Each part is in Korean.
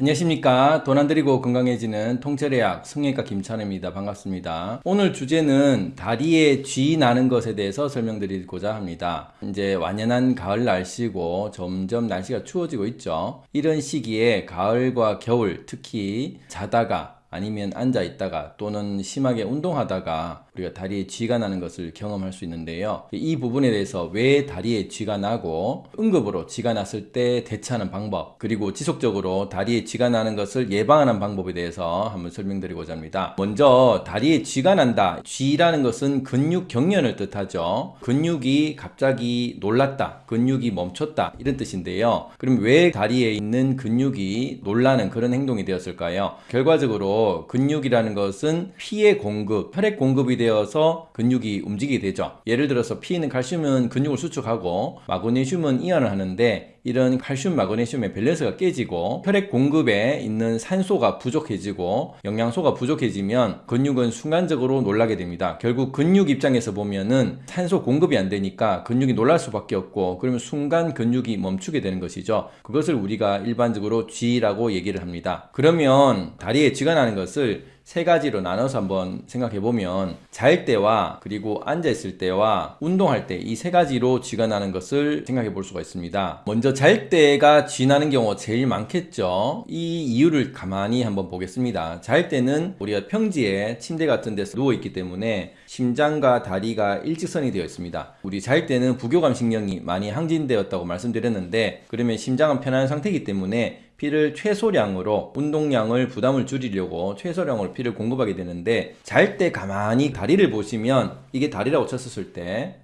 안녕하십니까. 돈안 들이고 건강해지는 통찰의학 성형외과 김찬우입니다. 반갑습니다. 오늘 주제는 다리에 쥐 나는 것에 대해서 설명드리고자 합니다. 이제 완연한 가을 날씨고 점점 날씨가 추워지고 있죠. 이런 시기에 가을과 겨울 특히 자다가 아니면 앉아 있다가 또는 심하게 운동하다가 우리가 다리에 쥐가 나는 것을 경험할 수 있는데요. 이 부분에 대해서 왜 다리에 쥐가 나고 응급으로 쥐가 났을 때 대처하는 방법 그리고 지속적으로 다리에 쥐가 나는 것을 예방하는 방법에 대해서 한번 설명드리고자 합니다. 먼저 다리에 쥐가 난다. 쥐라는 것은 근육 경련을 뜻하죠. 근육이 갑자기 놀랐다. 근육이 멈췄다. 이런 뜻인데요. 그럼 왜 다리에 있는 근육이 놀라는 그런 행동이 되었을까요? 결과적으로 근육이라는 것은 피의 공급, 혈액 공급이 되어서 근육이 움직이게 되죠. 예를 들어서 피는 칼슘은 근육을 수축하고 마그네슘은 이완을 하는데 이런 칼슘 마그네슘의 밸런스가 깨지고 혈액 공급에 있는 산소가 부족해지고 영양소가 부족해지면 근육은 순간적으로 놀라게 됩니다. 결국 근육 입장에서 보면은 산소 공급이 안 되니까 근육이 놀랄 수밖에 없고 그러면 순간 근육이 멈추게 되는 것이죠. 그것을 우리가 일반적으로 G라고 얘기를 합니다. 그러면 다리에 쥐가 나는 것을 세 가지로 나눠서 한번 생각해 보면 잘 때와 그리고 앉아 있을 때와 운동할 때 이 세 가지로 쥐가 나는 것을 생각해 볼 수가 있습니다. 먼저 잘 때가 쥐 나는 경우가 제일 많겠죠. 이 이유를 가만히 한번 보겠습니다. 잘 때는 우리가 평지에 침대 같은 데서 누워 있기 때문에 심장과 다리가 일직선이 되어 있습니다. 우리 잘 때는 부교감 신경이 많이 항진되었다고 말씀드렸는데 그러면 심장은 편안한 상태이기 때문에 피를 최소량으로 운동량을 부담을 줄이려고 최소량으로 피를 공급하게 되는데 잘 때 가만히 다리를 보시면 이게 다리라고 쳤었을 때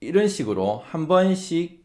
이런 식으로 한 번씩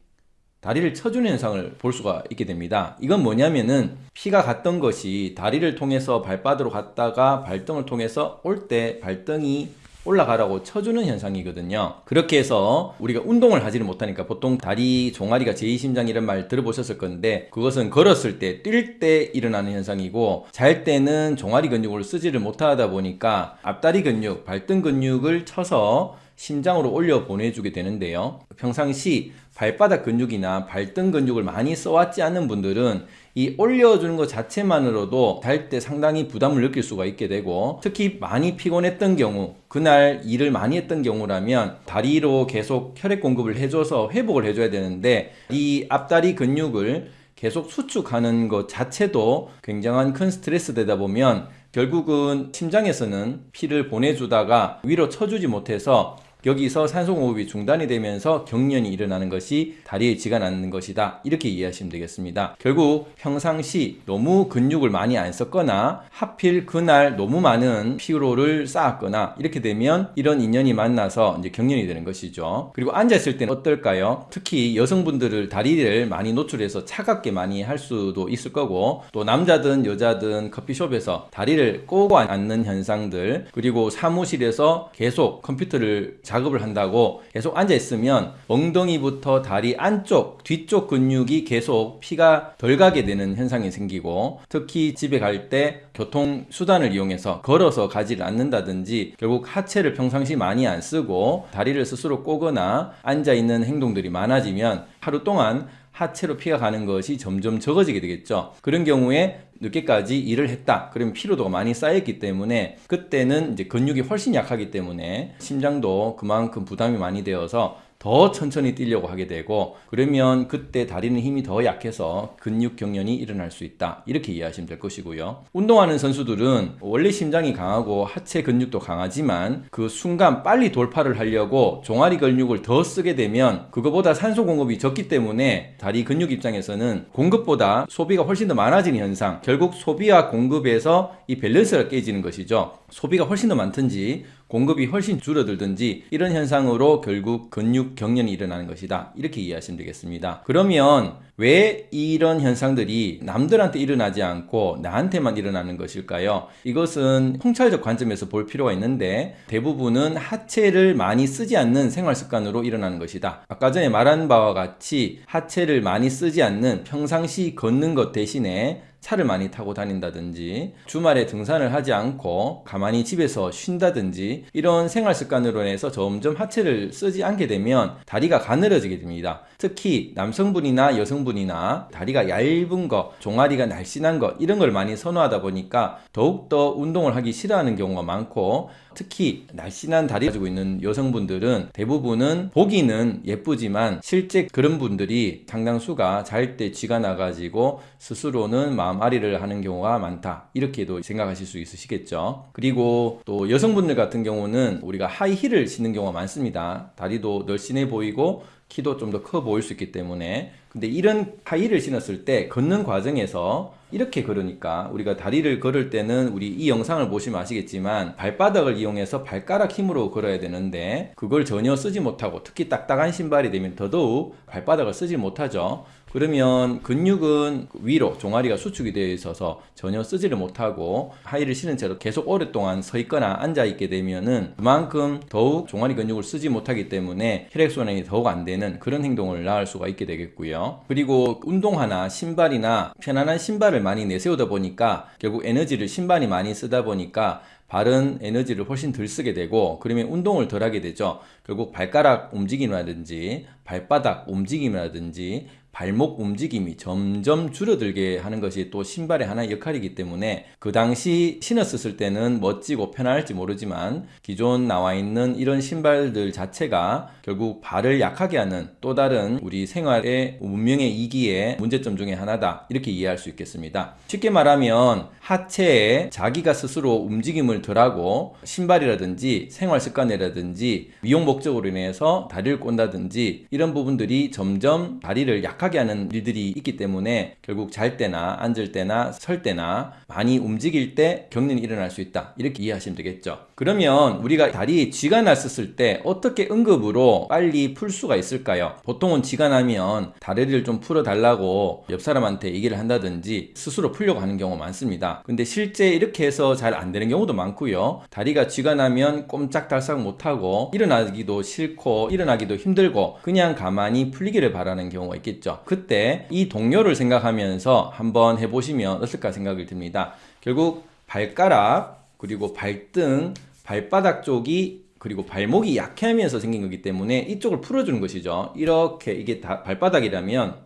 다리를 쳐주는 현상을 볼 수가 있게 됩니다. 이건 뭐냐면은 피가 갔던 것이 다리를 통해서 발바닥으로 갔다가 발등을 통해서 올 때 발등이 올라가라고 쳐주는 현상이거든요. 그렇게 해서 우리가 운동을 하지를 못하니까 보통 다리 종아리가 제2심장 이런 말 들어보셨을 건데 그것은 걸었을 때, 뛸 때 일어나는 현상이고 잘 때는 종아리 근육을 쓰지를 못하다 보니까 앞다리 근육, 발등 근육을 쳐서 심장으로 올려 보내주게 되는데요. 평상시 발바닥 근육이나 발등 근육을 많이 써왔지 않은 분들은 이 올려주는 것 자체만으로도 달때 상당히 부담을 느낄 수가 있게 되고 특히 많이 피곤했던 경우 그날 일을 많이 했던 경우라면 다리로 계속 혈액 공급을 해줘서 회복을 해줘야 되는데 이 앞다리 근육을 계속 수축하는 것 자체도 굉장한 큰 스트레스 되다 보면 결국은 심장에서는 피를 보내주다가 위로 쳐주지 못해서 여기서 산소 공급이 중단이 되면서 경련이 일어나는 것이 다리에 쥐가 나는 것이다. 이렇게 이해하시면 되겠습니다. 결국 평상시 너무 근육을 많이 안 썼거나 하필 그날 너무 많은 피로를 쌓았거나 이렇게 되면 이런 인연이 만나서 이제 경련이 되는 것이죠. 그리고 앉아있을 때는 어떨까요? 특히 여성분들을 다리를 많이 노출해서 차갑게 많이 할 수도 있을 거고 또 남자든 여자든 커피숍에서 다리를 꼬고 앉는 현상들 그리고 사무실에서 계속 컴퓨터를 작업을 한다고 계속 앉아 있으면 엉덩이부터 다리 안쪽 뒤쪽 근육이 계속 피가 덜 가게 되는 현상이 생기고 특히 집에 갈 때 교통수단을 이용해서 걸어서 가지를 않는다든지 결국 하체를 평상시 많이 안 쓰고 다리를 스스로 꼬거나 앉아 있는 행동들이 많아지면 하루 동안 하체로 피가 가는 것이 점점 적어지게 되겠죠. 그런 경우에 늦게까지 일을 했다. 그러면 피로도가 많이 쌓였기 때문에 그때는 이제 근육이 훨씬 약하기 때문에 심장도 그만큼 부담이 많이 되어서 더 천천히 뛰려고 하게 되고 그러면 그때 다리는 힘이 더 약해서 근육 경련이 일어날 수 있다. 이렇게 이해하시면 될 것이고요. 운동하는 선수들은 원래 심장이 강하고 하체 근육도 강하지만 그 순간 빨리 돌파를 하려고 종아리 근육을 더 쓰게 되면 그거보다 산소 공급이 적기 때문에 다리 근육 입장에서는 공급보다 소비가 훨씬 더 많아지는 현상. 결국 소비와 공급에서 이 밸런스가 깨지는 것이죠. 소비가 훨씬 더 많든지 공급이 훨씬 줄어들든지 이런 현상으로 결국 근육 경련이 일어나는 것이다. 이렇게 이해하시면 되겠습니다. 그러면 왜 이런 현상들이 남들한테 일어나지 않고 나한테만 일어나는 것일까요? 이것은 통찰적 관점에서 볼 필요가 있는데 대부분은 하체를 많이 쓰지 않는 생활 습관으로 일어나는 것이다. 아까 전에 말한 바와 같이 하체를 많이 쓰지 않는 평상시 걷는 것 대신에 차를 많이 타고 다닌다든지 주말에 등산을 하지 않고 가만히 집에서 쉰다든지 이런 생활 습관으로 인해서 점점 하체를 쓰지 않게 되면 다리가 가늘어지게 됩니다. 특히 남성분이나 여성분이나 다리가 얇은 거, 종아리가 날씬한 거 이런 걸 많이 선호하다 보니까 더욱더 운동을 하기 싫어하는 경우가 많고 특히 날씬한 다리 가지고 있는 여성분들은 대부분은 보기는 예쁘지만 실제 그런 분들이 상당수가 잘 때 쥐가 나가지고 스스로는 마음앓이를 하는 경우가 많다. 이렇게도 생각하실 수 있으시겠죠. 그리고 또 여성분들 같은 경우는 우리가 하이힐을 신는 경우가 많습니다. 다리도 널씬해 보이고 키도 좀 더 커 보일 수 있기 때문에 근데 이런 하이힐을 신었을 때 걷는 과정에서 이렇게 걸으니까 우리가 다리를 걸을 때는 우리 이 영상을 보시면 아시겠지만 발바닥을 이용해서 발가락 힘으로 걸어야 되는데 그걸 전혀 쓰지 못하고 특히 딱딱한 신발이 되면 더더욱 발바닥을 쓰지 못하죠. 그러면 근육은 위로 종아리가 수축이 되어 있어서 전혀 쓰지를 못하고 하이를 신은 채로 계속 오랫동안 서 있거나 앉아 있게 되면은 그만큼 더욱 종아리 근육을 쓰지 못하기 때문에 혈액순환이 더욱 안 되는 그런 행동을 낳을 수가 있게 되겠고요. 그리고 운동화나 신발이나 편안한 신발을 많이 내세우다 보니까 결국 에너지를 신발이 많이 쓰다 보니까 발은 에너지를 훨씬 덜 쓰게 되고 그러면 운동을 덜 하게 되죠. 결국 발가락 움직임이라든지 발바닥 움직임이라든지 발목 움직임이 점점 줄어들게 하는 것이 또 신발의 하나의 역할이기 때문에 그 당시 신었을 때는 멋지고 편할지 모르지만 기존 나와 있는 이런 신발들 자체가 결국 발을 약하게 하는 또 다른 우리 생활의 문명의 이기의 문제점 중에 하나다 이렇게 이해할 수 있겠습니다. 쉽게 말하면 하체에 자기가 스스로 움직임을 덜하고 신발이라든지 생활 습관이라든지 미용 목적으로 인해서 다리를 꼰다든지 이런 부분들이 점점 다리를 약 약하게 하는 일들이 있기 때문에 결국 잘 때나 앉을 때나 설 때나 많이 움직일 때 경련이 일어날 수 있다. 이렇게 이해하시면 되겠죠. 그러면 우리가 다리에 쥐가 났었을 때 어떻게 응급으로 빨리 풀 수가 있을까요? 보통은 쥐가 나면 다리를 좀 풀어 달라고 옆 사람한테 얘기를 한다든지 스스로 풀려고 하는 경우가 많습니다. 근데 실제 이렇게 해서 잘 안 되는 경우도 많고요. 다리가 쥐가 나면 꼼짝달싹 못하고 일어나기도 싫고 일어나기도 힘들고 그냥 가만히 풀리기를 바라는 경우가 있겠죠. 있죠. 그때 이 동료를 생각하면서 한번 해보시면 어떨까 생각이 듭니다. 결국 발가락, 그리고 발등, 발바닥 쪽이 그리고 발목이 약해하면서 생긴 거기 때문에 이쪽을 풀어주는 것이죠. 이렇게 이게 다 발바닥이라면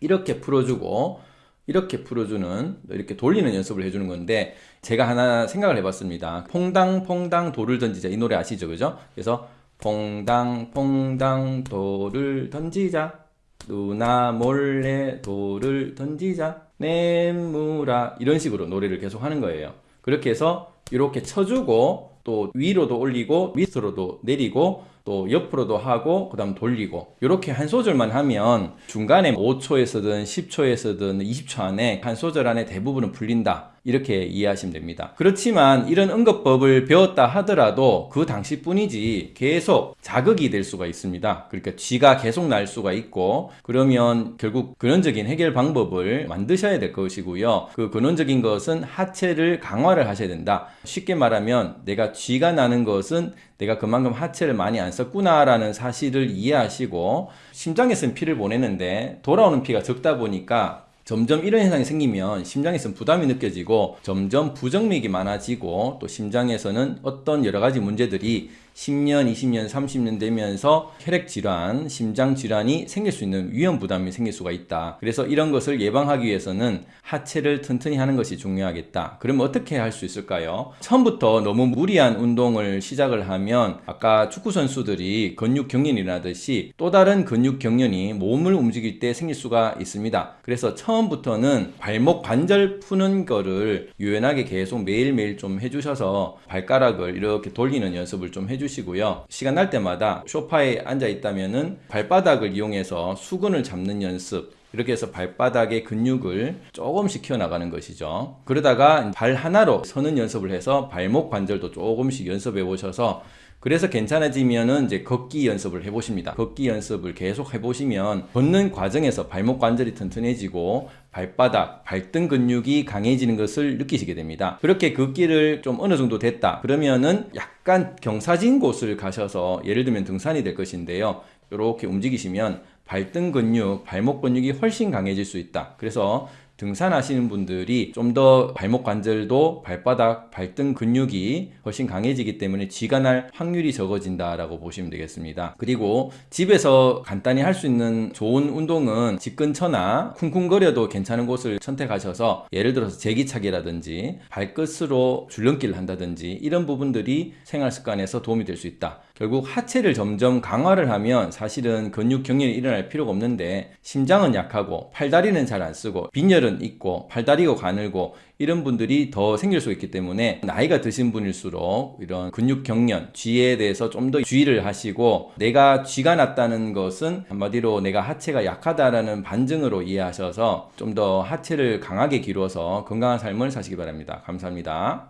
이렇게 풀어주고 이렇게 풀어주는 이렇게 돌리는 연습을 해주는 건데 제가 하나 생각을 해봤습니다. 퐁당 퐁당 돌을 던지자 이 노래 아시죠, 그죠? 그래서 퐁당 퐁당 돌을 던지자 누나 몰래 돌을 던지자. 내무라 이런 식으로 노래를 계속 하는 거예요. 그렇게 해서 이렇게 쳐주고 또 위로도 올리고 밑으로도 내리고 또 옆으로도 하고 그 다음 돌리고 이렇게 한 소절만 하면 중간에 5초에서든 10초에서든 20초 안에 한 소절 안에 대부분은 풀린다 이렇게 이해하시면 됩니다. 그렇지만 이런 응급법을 배웠다 하더라도 그 당시뿐이지 계속 자극이 될 수가 있습니다. 그러니까 쥐가 계속 날 수가 있고 그러면 결국 근원적인 해결 방법을 만드셔야 될 것이고요. 그 근원적인 것은 하체를 강화를 하셔야 된다. 쉽게 말하면 내가 쥐가 나는 것은 내가 그만큼 하체를 많이 안 썼구나라는 사실을 이해하시고 심장에서는 피를 보내는데 돌아오는 피가 적다 보니까 점점 이런 현상이 생기면 심장에서는 부담이 느껴지고 점점 부정맥이 많아지고 또 심장에서는 어떤 여러 가지 문제들이 10년, 20년, 30년 되면서 혈액 질환, 심장 질환이 생길 수 있는 위험 부담이 생길 수가 있다. 그래서 이런 것을 예방하기 위해서는 하체를 튼튼히 하는 것이 중요하겠다. 그러면 어떻게 할 수 있을까요? 처음부터 너무 무리한 운동을 시작을 하면 아까 축구 선수들이 근육 경련이라듯이 또 다른 근육 경련이 몸을 움직일 때 생길 수가 있습니다. 그래서 처음부터는 발목 관절 푸는 거를 유연하게 계속 매일매일 좀 해주셔서 발가락을 이렇게 돌리는 연습을 좀 해주시면 해주시고요. 시간 날 때마다 소파에 앉아 있다면 은 발바닥을 이용해서 수근을 잡는 연습, 이렇게 해서 발바닥의 근육을 조금씩 키워나가는 것이죠. 그러다가 발 하나로 서는 연습을 해서 발목 관절도 조금씩 연습해 보셔서 그래서 괜찮아지면은 이제 걷기 연습을 해보십니다. 걷기 연습을 계속 해보시면 걷는 과정에서 발목 관절이 튼튼해지고 발바닥, 발등 근육이 강해지는 것을 느끼시게 됩니다. 그렇게 걷기를 좀 어느 정도 됐다. 그러면은 약간 경사진 곳을 가셔서 예를 들면 등산이 될 것인데요. 이렇게 움직이시면 발등 근육, 발목 근육이 훨씬 강해질 수 있다. 그래서 등산하시는 분들이 좀 더 발목 관절도 발바닥, 발등 근육이 훨씬 강해지기 때문에 쥐가 날 확률이 적어진다라고 보시면 되겠습니다. 그리고 집에서 간단히 할 수 있는 좋은 운동은 집 근처나 쿵쿵거려도 괜찮은 곳을 선택하셔서 예를 들어서 제기차기라든지 발끝으로 줄넘기를 한다든지 이런 부분들이 생활 습관에서 도움이 될 수 있다. 결국 하체를 점점 강화를 하면 사실은 근육 경련이 일어날 필요가 없는데 심장은 약하고 팔다리는 잘 안 쓰고 빈혈은 있고 팔다리가 가늘고 이런 분들이 더 생길 수 있기 때문에 나이가 드신 분일수록 이런 근육 경련, 쥐에 대해서 좀 더 주의를 하시고 내가 쥐가 났다는 것은 한마디로 내가 하체가 약하다라는 반증으로 이해하셔서 좀 더 하체를 강하게 기울여서 건강한 삶을 사시기 바랍니다. 감사합니다.